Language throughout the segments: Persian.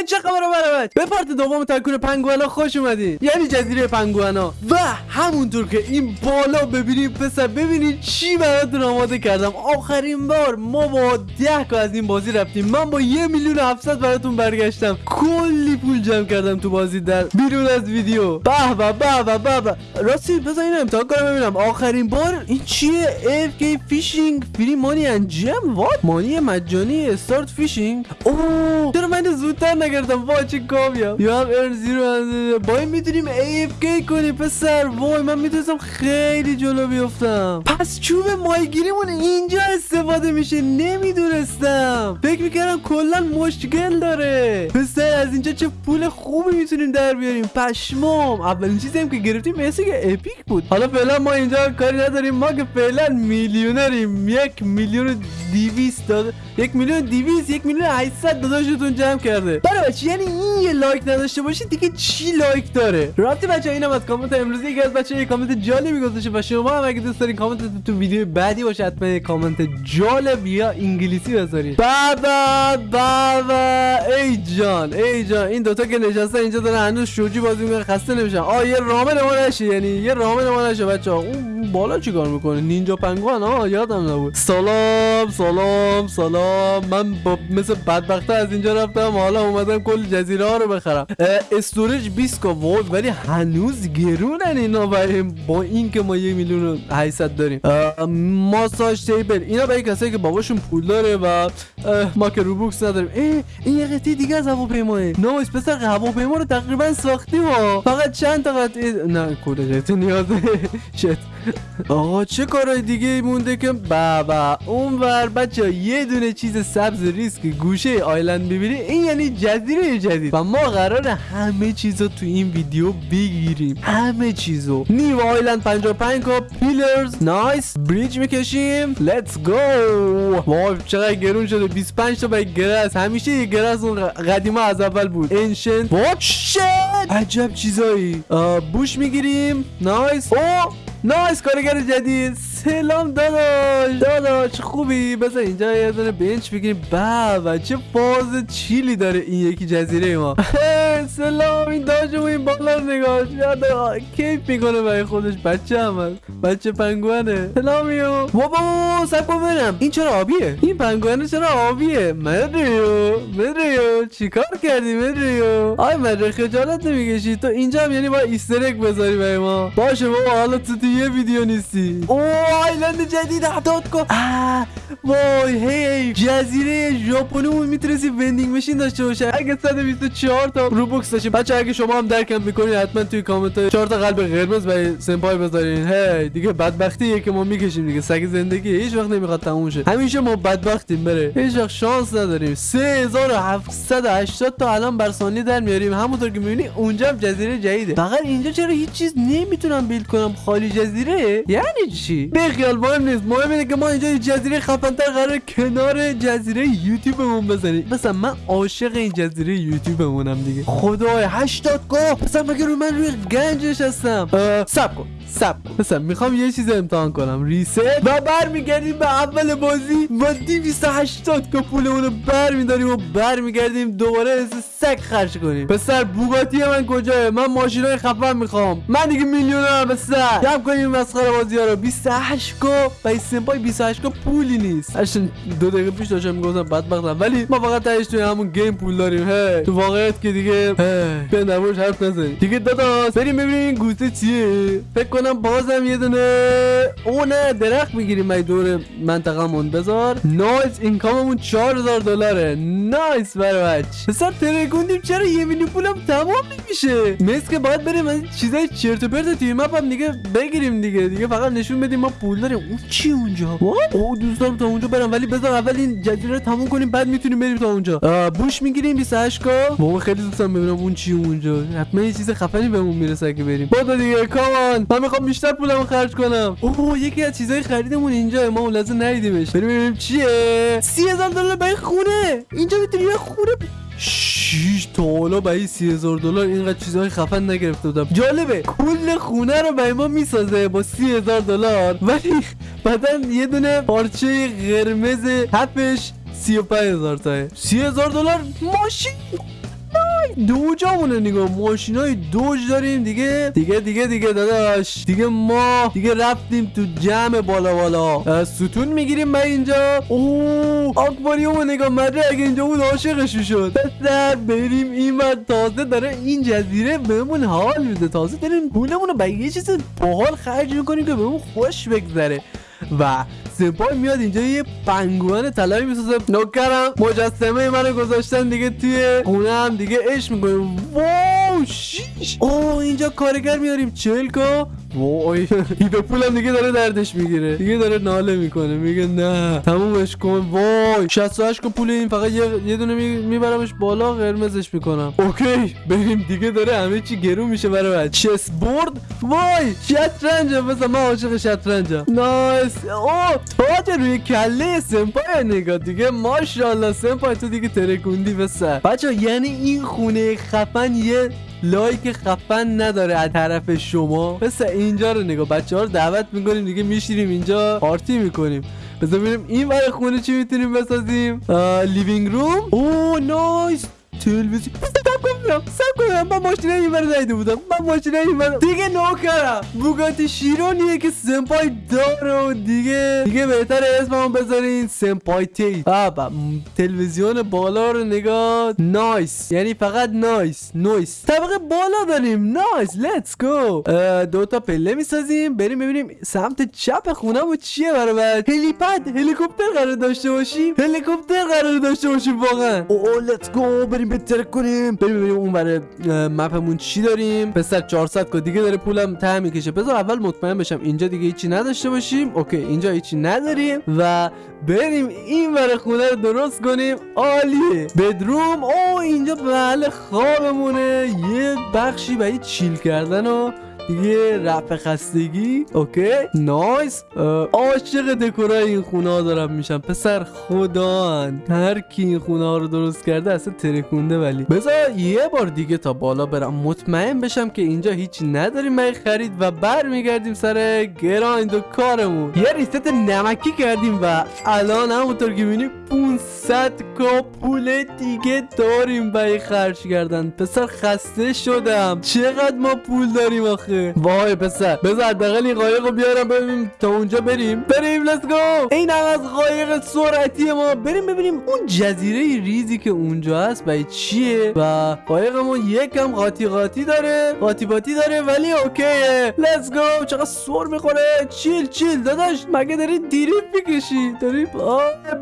ای چه خبره برای به part دوم tycoon پنگوانا خوش اومدین یعنی جزیره پنگوانا. و همونطور که این بالا ببینیم پسر ببینید چی براتون آماده کردم. آخرین بار ما با ده که از این بازی رفتیم. من با یه میلیون هفتصد براتون برگشتم. کلی پول جمع کردم تو بازی در بیرون از ویدیو. به به به به به راستی بذار اینو امتحان کنم ببینم. آخرین بار این چیه؟ AFK fishing free money انجام what money مجانی. start fishing اوه چرا من زودتر نگرفتم وای چه کامیاب. یا هم ارن زیرو با این می‌تونیم AFK کنیم پسر. وای من می‌تونستم خیلی جلو بیفتم. پس چوب مایگیریمون اینجا استفاده میشه نمی‌دونستم. فکر می‌کردم کلا مشکل داره. پسر از اینجا چه پول خوبی می‌تونیم در بیاریم؟ پشمام. اولین چیزی هم که گرفتیم مثل که epic بود. حالا فعلا ما اینجا کاری نداریم. ما که فعلا میلیونریم. یک میلیون دیویست داده یک میلیون دیویست یک میلیون هشتصد داداشتون جمع کرده. برای بچه یعنی این یه لایک نداشته باشید دیگه چی لایک داره؟ رابطه بچه اینم از کامنت امروزی یکی از بچه یه کامنت جالبی گذاشته و شما هم اگه دوست دارین کامنت تو ویدیو بعدی باشه حتما یه کامنت جالب یا انگلیسی بذارید بابا بابا ای جان ای جان این دوتا که نشسته اینجا دارن هنوز شوجی بازی می‌کنن خسته نمیشن. آ یه رامن ما نشه یعنی یه رامن ما نشه بچه اون بالا چیکار می‌کنه؟ نینجا پنگوان؟ ها یادم نبود. سلام سلام سلام. من با مثل بدبخته از اینجا رفتم حالا اومدم کل جزیره ها رو بخرم. استوریج 20 وولت ولی هنوز گرونن اینا برای با این که ما یه میلیون و 800 داریم. massage table اینا برای کسایی که باباشون پول داره و ما که روبوکس نداریم. ای این یه قطعه دیگه از هواپیماه. nice پسر هواپیما رو تقریبا ساختیم ها فقط چند تا قطعه نه کد قطعه نیازه. shit. آقا چه کارهای دیگه مونده که بابا اون ور بچه یه دونه چیز سبز ریسک گوشه island ببینی این یعنی جزیره جدید و ما قرار همه چیزو تو این ویدیو بگیریم. همه چیزو. new island 55 K pillars nice bridge می‌کشیم. let's go وای چقدر گرون شده. 25 تا برای گرس همیشه یه گرس اون قدیما از اول بود. انشنت وات شت عجب چیزایی. بوش می‌گیریم. نایس او نایس کارگر جدید. سلام داداش. داداش خوبی؟ بذار اینجا یه دونه بنچ بگیریم. بابا چه فاز چیلی داره این یکی جزیره ما. سلام این داجمو این بالا نگاه. یاد کیف می‌کنه برای خودش. بچه هم هست. بچه پنگوانه. سلامیو بابا صبر کن این چرا آبیه؟ این پنگوانه چرا آبیه؟ مدریو مدریو چیکار کردی مدریو آی مدریو خجالت نمی‌کشی. تو اینجا هم یعنی با Easter egg بذاری برای ما. باشه بابا حالا تو یه ویدیو نیستی. اوه island جدید اعداد کن. وای هی جزیره ژاپنی می‌تونستی vending machine داشته باشه اگه 124 تا روبوکس داشته بچه اگه شما هم درکم می‌کنید حتما توی کامنت ها 4 تا قلب قرمز برای سمپای بذارین. هی دیگه بدبختیه که ما می‌کشیم دیگه. سگ زندگی هیچ وقت نمی‌خواد تموم شه. همیشه ما بدبختیم بره هیچ وقت شانس نداریم. 3780 تا الان بر ثانیه در میاریم. همونطور که می‌بینی اونجا هم جزیره جدیده. فقط اینجا چرا هیچ چیز نمی‌تونم بیلد کنم؟ خالی جزیره؟ یعنی چی؟ بخیال مهم نیست. مهم اینه که ما اینجا جزیره خفنتر قرار کنار جزیره یوتیوبمون بزنیم. مثلا من عاشق این جزیره یوتیوبمونم دیگه. خدای 80 گاه مثلا مگه رو من روی گنجش هستم. سب کن. سب. مثلا می‌خوام یه چیز امتحان کنم. ریست و برمیگردیم به اول بازی. و 280 که پولمون رو برمیداریم و برمیگردیم دوباره از سگ خرج کنیم. پسر بوگاتی من کجاه من ماشینای خفن می‌خوام. من دیگه میلیونرم پسر جمع کنیم مسخره بازی ها رو. 28 کو با سمپای 28 کو پولی نیست. الان دو دقیقه پیش داشتم می‌گفتم بدبختم. ولی ما فقط تهش توی همون game پول داریم. هی. تو واقعیت که دیگه به نموش حرف نزنیم. دیگه داداش بریم ببینیم قصه چیه. فکر کنم بازم یه دونه او نه درخت می‌گیریم مای دور منطقمون بذار. nice income مون 4000 دلاره. nice برای بچ پسر ترکوندیم. چرا یه میلیون پولم تمام نمیشه؟ مثل که باید بریم از چیزای چرت و پرت توی map هم دیگه بگیریم دیگه. دیگه فقط نشون بدیم ما پول داریم. اون چی اونجا؟ او دوست دارم تا اونجا برم ولی بذار اول این جزیره رو تموم کنیم بعد می‌تونیم بریم تا اونجا. بوش می‌گیریم 28 کا. بابا خیلی دوست دارم ببینم اون چی اونجا. حتما یه چیز خفنی بهمون می‌رسه که بریم. بابا دیگه کامان من می‌خوام بیشتر پولمو خرج کنم. اوه یکی از چیزای خریدمون اینجا. ما اون لحظه ندیدیمش. بریم ببینیم چیه. 30000 دلار برای خونه. اینجا می‌تونی یه خونه شیش تا حالا برای سی هزار دلار اینقدر چیزهای خفن نگرفته بودم. جالبه. کل خونه رو برای ما می‌سازه با سی هزار دلار. ولی بعدا یه دونه پارچه قرمز هفش سی و هزار تاه سی هزار دلار ماشین! دوجامونه نگاه. ماشین های دوج داریم دیگه. دیگه دیگه دیگه داداش. دیگه ما دیگه رفتیم تو جمع بالا بالا. ستون می‌گیریم من اینجا. اوه آکواریوم نگاه. مدره اگه اینجا بود عاشقش شد پسر بریم. این تازه داره این جزیره بهمون حال میده. تازه داریم پولمون رو به یه چیز باحال خرج می‌کنیم که بهمون خوش بگذره. و سپای میاد اینجا یه پنگوان طلایی می‌سازه. نوکرم مجسمه منو گذاشتن دیگه توی خونه هم دیگه اش می‌کنیم. واو شیش. اوه اینجا کارگر میاریم. چل کا وای. به پولم دیگه داره دردش می‌گیره. دیگه داره ناله می‌کنه. میگه نه. تمومش کن. وای. 68 پول این. فقط یه, یه دونه میبرمش بالا. قرمزش می‌کنم. اوکی. بریم. دیگه داره همه چی گرون میشه برای چس بورد وای. شطرنج مثلا من عاشق شطرنجم. nice. اوه تاج روی کله سمپای نگاه. دیگه ماشاءالله. سمپای تو دیگه ترکوندی بسر بچه یعنی این خونه خفن یه لایک خفن نداره از طرف شما. مثل اینجا رو نگاه. بچه ها رو دعوت می‌کنیم دیگه میشیریم اینجا پارتی می‌کنیم. بذار ببینیم این برای خونه چی می‌تونیم بسازیم. living room او nice تلویزیون کنم سب کنم من ماشینه این برای دایده بودم. من ماشینه این برای دیگه نوکرم بوگاتی شیرونیه که سمپای داره و دیگه دیگه بهتر اسممو بذارین سمپای تی بابا تلویزیون بالا رو نگاه. نایس یعنی فقط نایس نایس طبقه بالا داریم. نایس لیتس گو دو تا پله می‌سازیم. بریم ببینیم سمت چپ خونه و چیه برای بعد هلیپد هلیکوپتر قرار داشته باشیم. هلیکوپتر قرار داشته باشیم واقعا. او لیتس گو بریم بهتر کنیم. بریم ببینیم اون برای map مون چی داریم. پسر 400 K دیگه داره پولم ته می‌کشه. بذار اول مطمئن بشم اینجا دیگه هیچی نداشته باشیم. okay اینجا هیچی نداریم و بریم این برای خونه رو درست کنیم. عالیه. bedroom او اینجا محل خوابمونه. یه بخشی برای chill کردن و دیگه رفع خستگی okay؟ nice. عاشق دکورای این خونه ها دارم میشم. پسر خدا هر کی این خونه ها رو درست کرده اصلا ترکونده ولی. بذار یه بار دیگه تا بالا برم. مطمئن بشم که اینجا هیچی نداریم. خرید و برمیگردیم سر grind و کارمون. یه rest نمکی کردیم و الان همونطور که می‌بینی 500 کا پول دیگه داریم برای خرج کردن. پسر خسته شدم. چقدر ما پول داریم آخه؟ وای پسر بذار حداقل این قایق رو بیارم ببینیم تا اونجا بریم. بریم لیتس گو این هم از قایق سرعتی ما. بریم ببینیم اون جزیره ریزی که اونجا هست برای چیه؟ و قایقمون یکم قاطی قاطی داره قاطی باتی داره ولی اوکیه. لیتس گو چقدر سر می‌خوره. چیل چیل داداش مگه داری دیریف می‌کشی؟ داری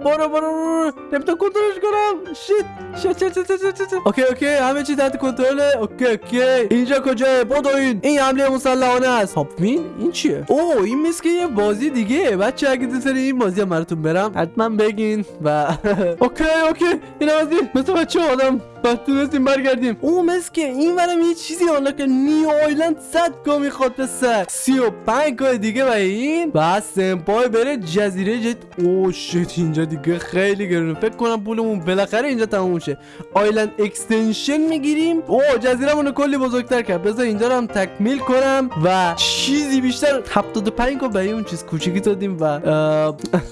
برو برو نمی‌تونم کنترلش کنم. shit shit shit shit okay okay همه چی تحت کنترله. okay okay. اینجا کجاه؟ بدو این این حمله مسلحانه است. هاپوین این چیه؟ اوه این مثل یه بازی دیگه. بچه اگه دوست این بازی هم براتون برم حتما بگین و okay okay. این بازی مثل بچه آدم و تونستیم برگردیم او مثل که این برم یه چیزی حالا که new island صد K می‌خواد به سر سی و پنج K دیگه و این و سمپای بره جزیره جدید oh shit اینجا دیگه خیلی گرونه فکر کنم پولمون بالاخره اینجا تموم شه island extension می‌گیریم او جزیره کلی بزرگتر کرد بذار اینجا رو هم تکمیل کنم و چیزی بیشتر 75 K برای اون چیز کوچیکی دادیم و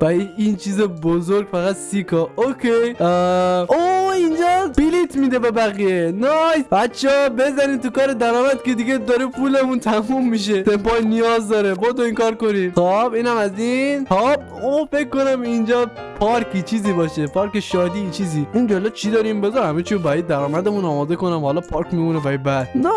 برای این چیز بزرگ فقط سی K okay او میده به بقیه. nice بچه ها بزنین تو کار درآمد که دیگه داره پولمون تموم میشه. سمپای نیاز داره. با این کار کنیم. خب اینم از این. خب او فکر کنم اینجا پارکی چیزی باشه پارک شادی چیزی. این جلو چی داریم بذار همه چی برای درآمدمون آماده کنم. حالا پارک میمونه برای بعد نه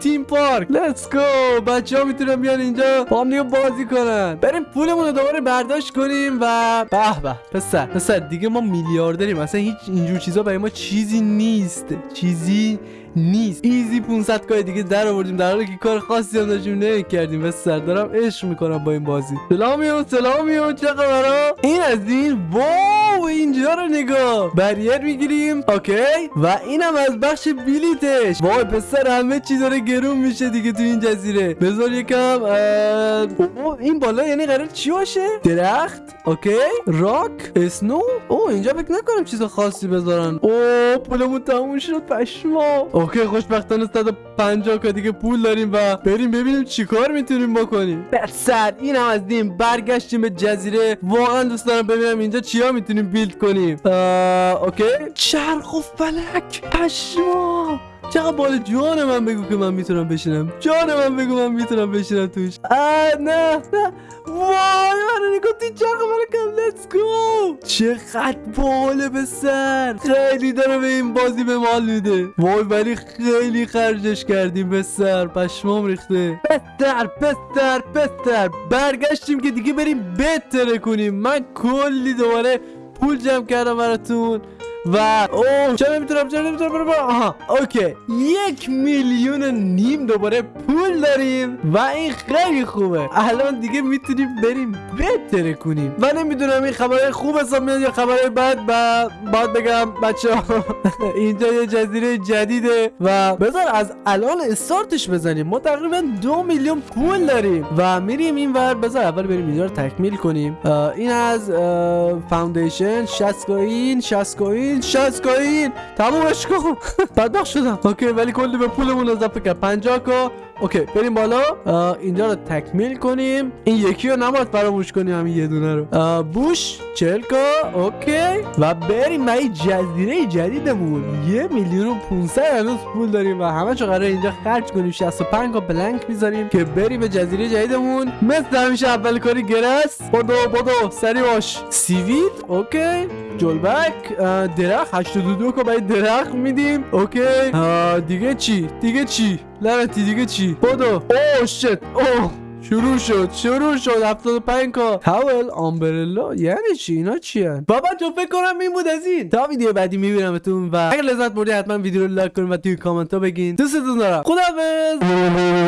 theme park. let's go بچه ها می‌تونن بیان اینجا با هم بازی کنن. بریم پولمون رو دوباره برداشت کنیم و به به پسر. پسر دیگه ما میلیاردریم. اصلا هیچ اینجور چیزا برای ما چیزی نیست. چیزی نیست. easy 500 K ی دیگه در آوردیم در حالی که کار خاصی هم داشتیم کردیم به سر دارم عشق می‌کنم با این بازی. سلامیون سلامیون چه خبرا این از این؟ wow اینجا رو نگاه. barrier می‌گیریم. okay. و اینم از بخش بلیتش. وای پسر همه چی داره گرون میشه دیگه تو این جزیره. بذار یکم این بالا یعنی قرار چی باشه؟ درخت. okay. rock. snow. او اینجا فکر نکنم چیز خاصی بذارن. او پولمون تموم شد پشمام okay خوشبختانه 150 K دیگه پول داریم و بریم ببینیم چیکار می‌تونیم بکنیم. سر این هم از دیم برگشتیم به جزیره. واقعا دوست دارم ببینم اینجا چیا می‌تونیم build کنیم. اوکی؟ چرخ و فلک پشما! چقدر بال جان من بگو که من می‌تونم بشینم. جان من بگو من می‌تونم بشینم توش. آه نه نه. وای من نگاه تو چرخ من کم لیتس گو چقدر باله به سر. خیلی داره به این بازی به مال میده. وای ولی خیلی خرجش کردیم به سر. پشمام ریخته. بستر بستر بستر برگشتیم که دیگه بریم بهتره کنیم. من کلی دوباره پول جمع کردم براتون. و اوه چرا نمی‌تونم چرا نمی‌تونم آها اوکی. یک میلیون نیم دوباره پول داریم و این خیلی خوبه. الان دیگه می‌تونیم بریم بهتره کنیم. و نمی‌دونم این خبرهای خوب حساب میاد یا خبرهای بد و باید بگم بچه اینجا یه جزیره جدیده. و بذار از الان استارتش بزنیم. ما تقریبا دو میلیون پول داریم و میریم این ور. بذار اول بریم اینجا رو تکمیل کنیم. این از اه، foundation 60 coin 60 coin 60 coin تمومش کن. بدبخت شدم. okay ولی کلی به پولمون اضافه کرد. 50 K okay بریم بالا. اینجا رو تکمیل کنیم. این یکی رو نباید فراموش کنیم همین یه دونه رو. bush 40 K okay. و بریم. به جزیره جدیدمون. یه میلیون و 500 هنوز پول داریم و همه چه قراره اینجا خرج کنیم. 65 K plank می‌ذاریم که بریم به جزیره جدیدمون. مثل همیشه اول کاری grass. بدو بدو سری باش. seaweed okay. جلبک اه، درخت. 82 K برای درخت میدیم. okay. دیگه چی؟ دیگه چی؟ لعنتی دیگه چی؟ بدو. oh shit اوه. شروع شد شروع شد. 75 K towel umbrella. یعنی چی؟ اینا چی هن؟ بابا جو فکر کنم این بود از این. تا ویدیو بعدی میبینمتون و اگر لذت بردی حتما ویدیو رو لایک کنید و توی کامنت ها بگین. دوستتون دارم. خداحافظ.